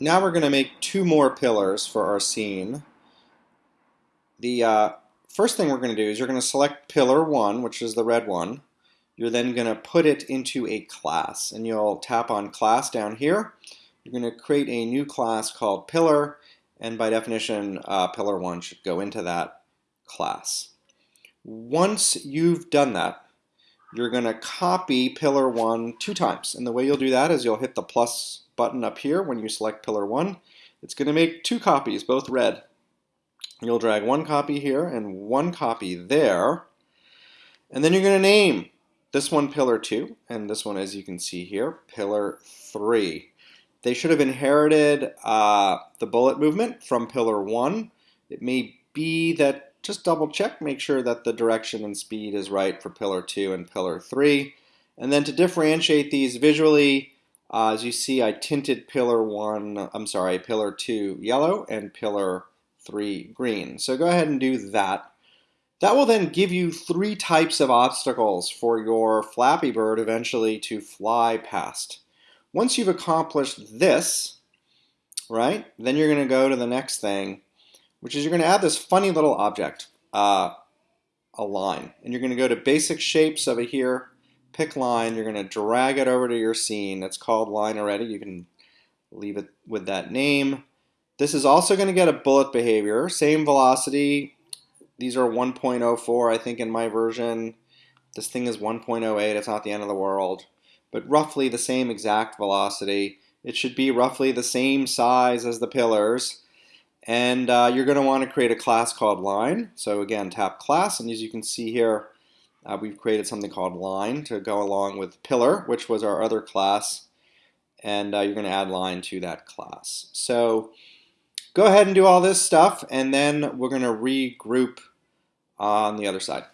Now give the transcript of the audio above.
now we're going to make two more pillars for our scene. The uh, first thing we're going to do is you're going to select pillar 1, which is the red one. You're then going to put it into a class, and you'll tap on class down here. You're going to create a new class called pillar, and by definition, uh, pillar 1 should go into that class. Once you've done that, you're going to copy pillar 1 two times. And the way you'll do that is you'll hit the plus button up here when you select pillar 1. It's going to make two copies, both red. You'll drag one copy here and one copy there. And then you're going to name this one pillar 2 and this one, as you can see here, pillar 3. They should have inherited uh, the bullet movement from pillar 1. It may be that just double check, make sure that the direction and speed is right for pillar 2 and pillar 3. And then to differentiate these visually, uh, as you see, I tinted pillar 1, I'm sorry, pillar 2 yellow and pillar 3 green. So go ahead and do that. That will then give you three types of obstacles for your Flappy Bird eventually to fly past. Once you've accomplished this, right, then you're going to go to the next thing, which is you're going to add this funny little object, uh, a line. And you're going to go to basic shapes over here, pick line, you're going to drag it over to your scene. It's called line already. You can leave it with that name. This is also going to get a bullet behavior, same velocity. These are 1.04, I think, in my version. This thing is 1.08, it's not the end of the world. But roughly the same exact velocity. It should be roughly the same size as the pillars. And uh, you're going to want to create a class called line. So again, tap class, and as you can see here, uh, we've created something called line to go along with pillar, which was our other class. And uh, you're going to add line to that class. So go ahead and do all this stuff, and then we're going to regroup on the other side.